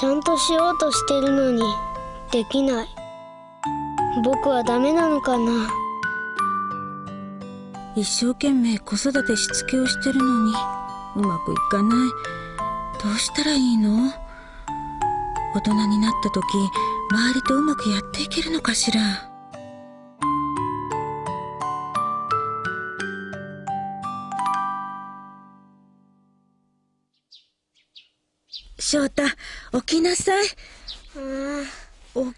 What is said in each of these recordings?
ちゃんとしようとしてるのにできない。僕はダメなのかな。一生懸命子育てしつけをしてるのにうまくいかない。どうしたらいいの？大人になった時周りとうまくやっていけるのかしら？翔太起きなさい。うん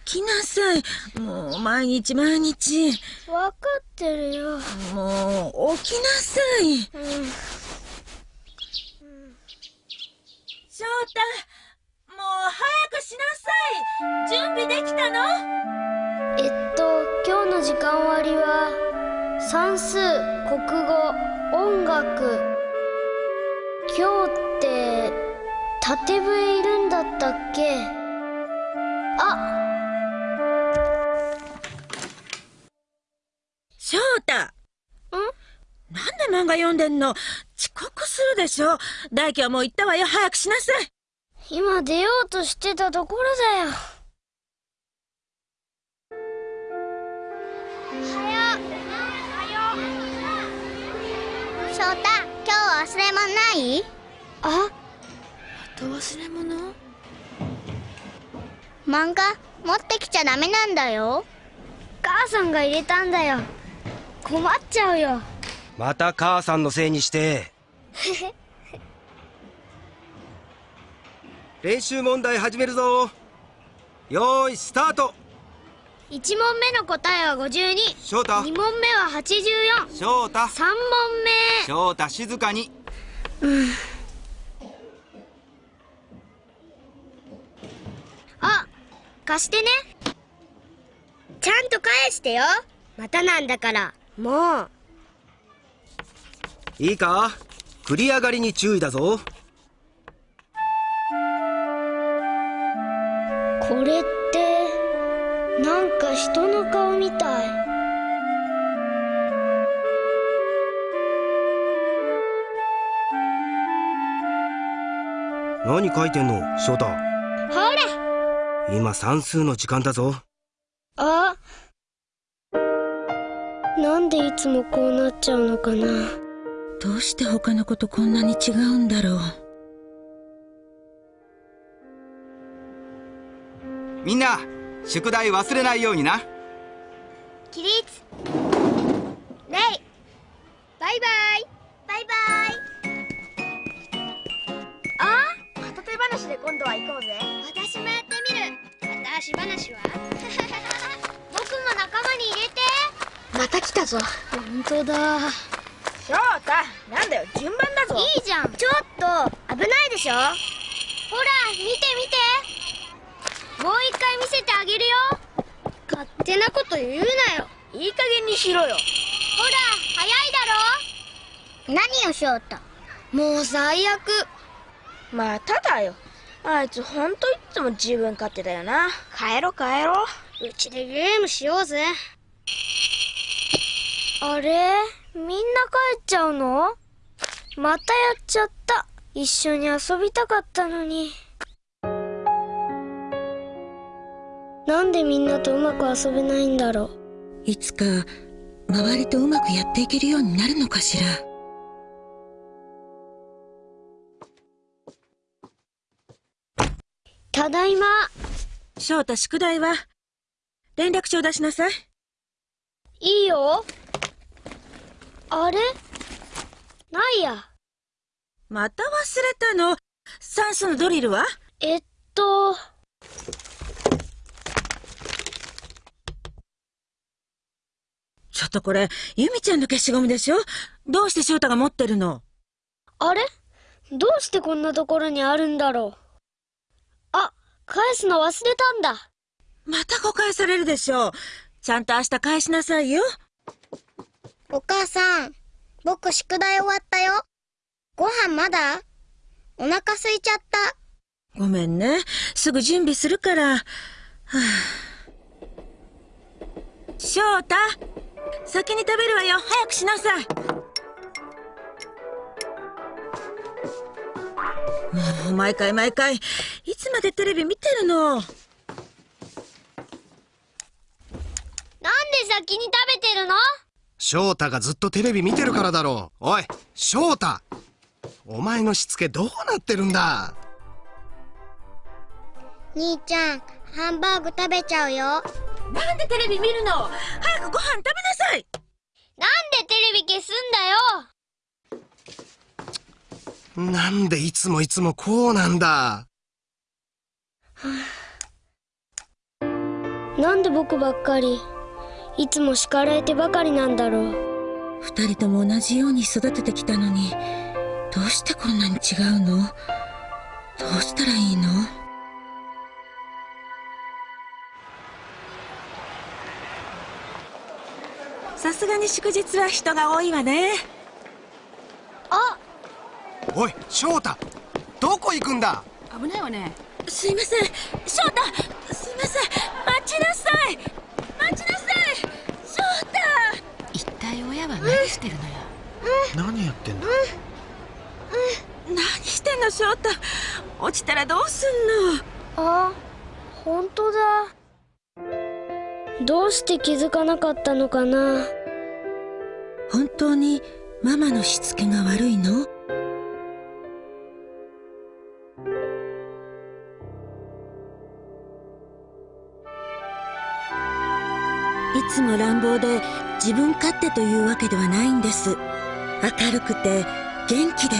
起きなさい。もう毎日毎日。分かってるよ。もう起きなさい。うん。翔太もう早くしなさい。準備できたの？えっと今日の時間割は算数国語音楽。今日って縦笛いるんだったっけ？あ！翔太。なんで漫画読んでんの？遅刻するでしょ？大輝はもう行ったわよ。早くしなさい。今出ようとしてたところだよ。翔太今日忘れ物ない？あ？忘れ物？漫画？持ってきちゃダメなんだよ。母さんが入れたんだよ。困っちゃうよ。また母さんのせいにして。練習問題始めるぞ。よーいスタート。1問目の答えは52翔太。2問目は84翔太。3問目。翔太静かに。あ貸してね。ちゃんと返してよ。またなんだから。もう。いいか？繰り上がりに注意だぞ。これってなんか人の顔みたい。何書いてんの？翔太。ほら今算数の時間だぞ。あ？なんでいつもこうなっちゃうのかな？どうして他の子とこんなに違うんだろう？みんな宿題忘れないようにな。起立。レイ。バイバイ。バイバイ。あ？片手話で今度は行こうぜぞ。本当だ。翔太なんだよ順番だぞ。いいじゃん。ちょっと危ないでしょ。ほら見て見て。もう一回見せてあげるよ。勝手なこと言うなよ。いい加減にしろよ。ほら早いだ何よ翔太。ろもう最悪。まただよ。あいつほんといつも自分勝手だよな。帰ろ帰ろうちでゲームしようぜあれ？みんな帰っちゃうの？またやっちゃった。一緒に遊びたかったのに。なんでみんなとうまく遊べないんだろう？いつか周りとうまくやっていけるようになるのかしら？ただいま。翔太宿題は？連絡帳出しなさい。いいよあれ？ないや。また忘れたの？算数のドリルは？えっと。ちょっとこれ由美ちゃんの消しゴムでしょ？どうして翔太が持ってるの？あれ？どうしてこんなところにあるんだろう？あ返すの忘れたんだ。また誤解されるでしょう。ちゃんと明日返しなさいよお母さん僕宿題終わったよ。ご飯まだ？お腹空いちゃった。ごめんね。すぐ準備するから。はあ翔太先に食べるわよ。早くしなさい。もう毎回毎回。いつまでテレビ見てるの？なんで先に食べてるの？翔太がずっとテレビ見てるからだろう。おい翔太お前のしつけどうなってるんだ？兄ちゃんハンバーグ食べちゃうよ。なんでテレビ見るの？早くご飯食べなさい。なんでテレビ消すんだよ？なんでいつもいつもこうなんだ？なんで僕ばっかり？いつも叱られてばかりなんだろう。二人とも同じように育ててきたのにどうしてこんなに違うの？どうしたらいいの？さすがに祝日は人が多いわね。あ！おい翔太どこ行くんだ？危ないわね。すいません。翔太すいません。待ちなさい。待ちなさい体親は何してるのよ何やってん。だ何してんの翔太。落ちたらどうすんの？あ本当だ。どうして気づかなかったのかな？本当にママのしつけが悪いの？いつも乱暴で自分勝手というわけではないんです。明るくて元気で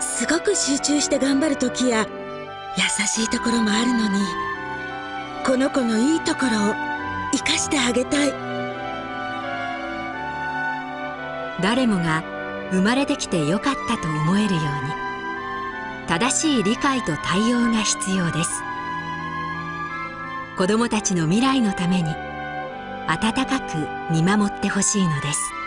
すごく集中して頑張る時や優しいところもあるのにこの子のいいところを生かしてあげたい。誰もが生まれてきてよかったと思えるように正しい理解と対応が必要です。子どもたちの未来のために温かく見守ってほしいのです。